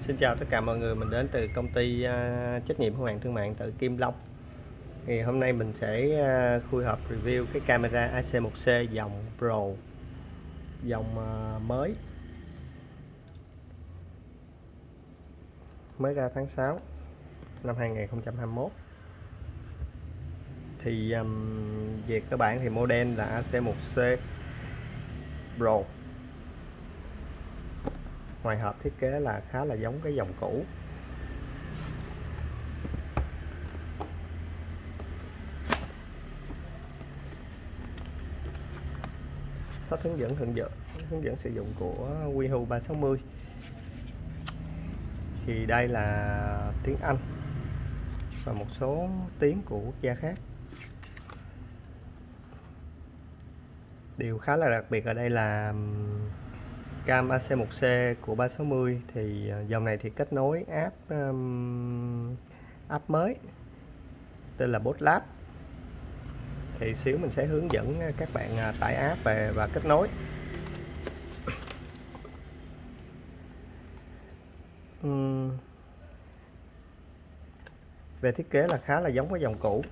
Xin chào tất cả mọi người, mình đến từ công ty uh, trách nhiệm hữu hạn thương mại tự Kim Long. Thì hôm nay mình sẽ uh, khui hợp review cái camera AC1C dòng Pro dòng uh, mới. Mới ra tháng 6 năm 2021 thì um, về cơ bản thì model là AC1C Pro ngoài hộp thiết kế là khá là giống cái dòng cũ. Sách hướng dẫn hướng dẫn hướng dẫn sử dụng của Wihu 360 thì đây là tiếng Anh và một số tiếng của quốc gia khác. Điều khá là đặc biệt ở đây là cam AC1C của 360 thì ờ, dòng này thì kết nối app um, app mới tên là Botlab. Thì xíu mình sẽ hướng dẫn ờ, các bạn ờ, tải app về và kết nối. Uhm. về thiết kế là khá là giống với dòng cũ.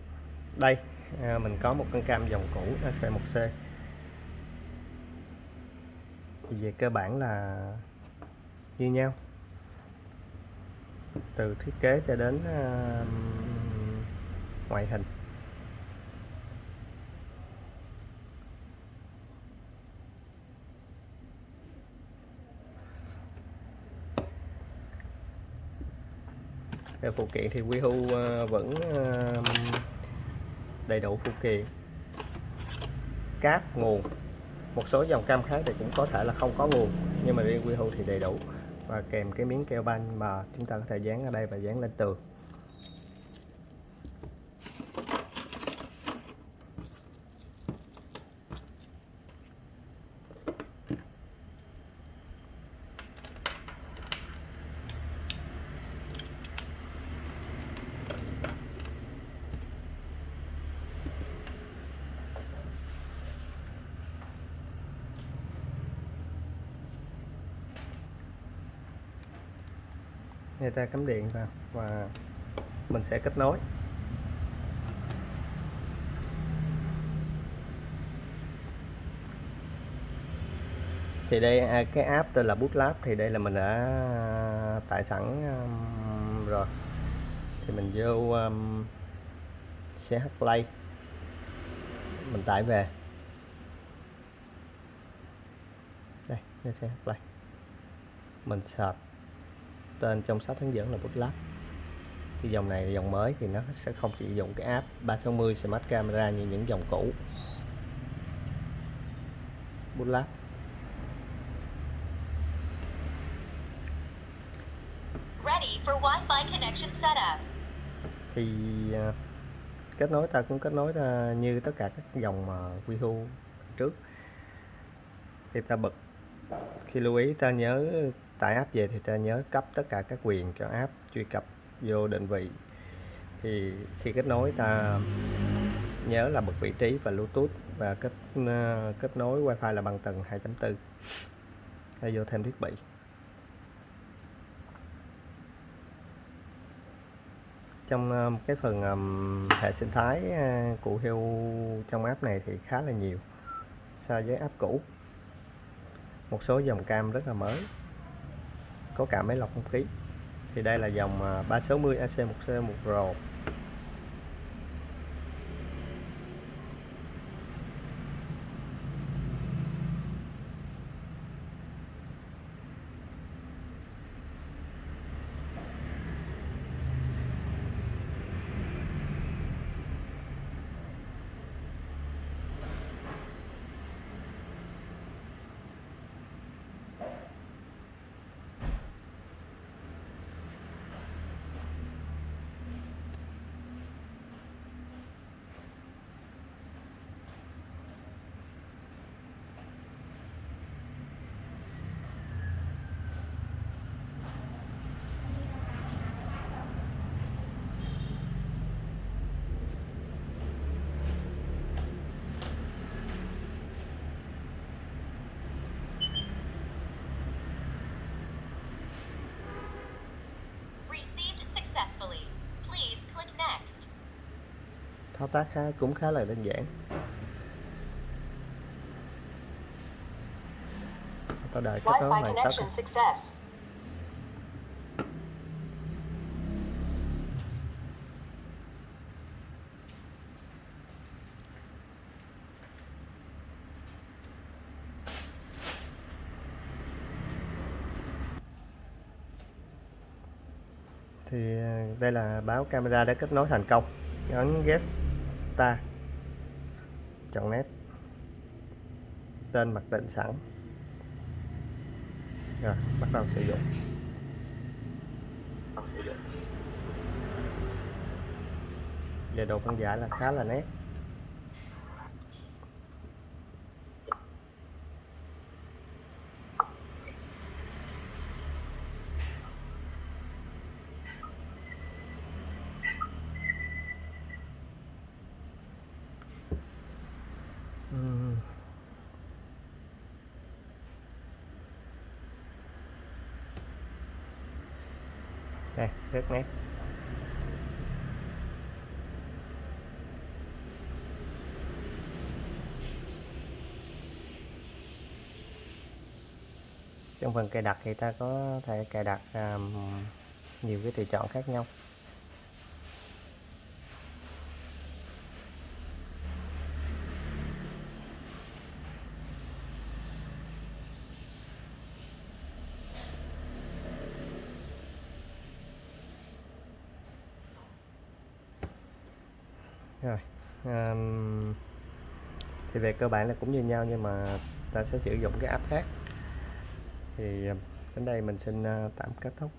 Đây à, mình có một con cam dòng cũ AC1C thì về cơ bản là như nhau. Từ thiết kế cho đến uh, ngoại hình. Về phụ kiện thì Wihu hưu ờ, vẫn ờ, đầy đủ phụ kiện. Cáp nguồn một số dòng cam khác thì cũng có thể là không có nguồn, nhưng mà riêng Wihu thì đầy đủ. Và kèm cái miếng keo banh mà chúng ta có thể dán ở đây và dán lên tường. Người ta cắm điện vào và mình sẽ kết nối. Thì đây à, cái app tên là Bootlab thì đây là mình đã à, tải sẵn rồi. Thì mình vô um, CH Play. Mình tải về. Đây CH Play. Mình search tên trong sách hướng dẫn là Bootlab thì dòng này dòng mới thì nó sẽ không sử dụng cái app 360 Smart Camera như những dòng cũ. Bootlab Ready for Wi-Fi connection setup. thì uh, kết nối ta cũng kết nối như tất cả các dòng mà uh, Wihu trước. Thì ta bật khi lưu ý ta nhớ tải app về thì ta nhớ cấp tất cả các quyền cho app truy cập vô định vị. Thì khi kết nối ta nhớ là bật vị trí và Bluetooth và kết uh, kết nối Wi-Fi là bằng tầng 2.4 ta vô thêm thiết bị. Trong uh, cái phần um, hệ sinh thái uh, của heo trong app này thì khá là nhiều so với app cũ. Một số dòng cam rất là mới có cả máy lọc không khí. Thì đây là dòng à, 360 AC1C1R thao tác khá cũng khá là đơn giản. Ta đợi kết nối hoàn tất thì à, đây là báo camera đã kết nối thành công. Nhấn get ta. Chọn nét. Tên mặc định sẵn. Rồi, bắt đầu sử dụng. Về độ phân giải là khá là nét. Đây rất nét. Trong phần cài đặt thì ta có thể cài đặt um, nhiều cái tùy chọn khác nhau. Rồi um, thì về cơ bản là cũng như nhau nhưng mà ta sẽ sử dụng cái app khác. Thì đến đây mình xin ờ, tạm kết thúc.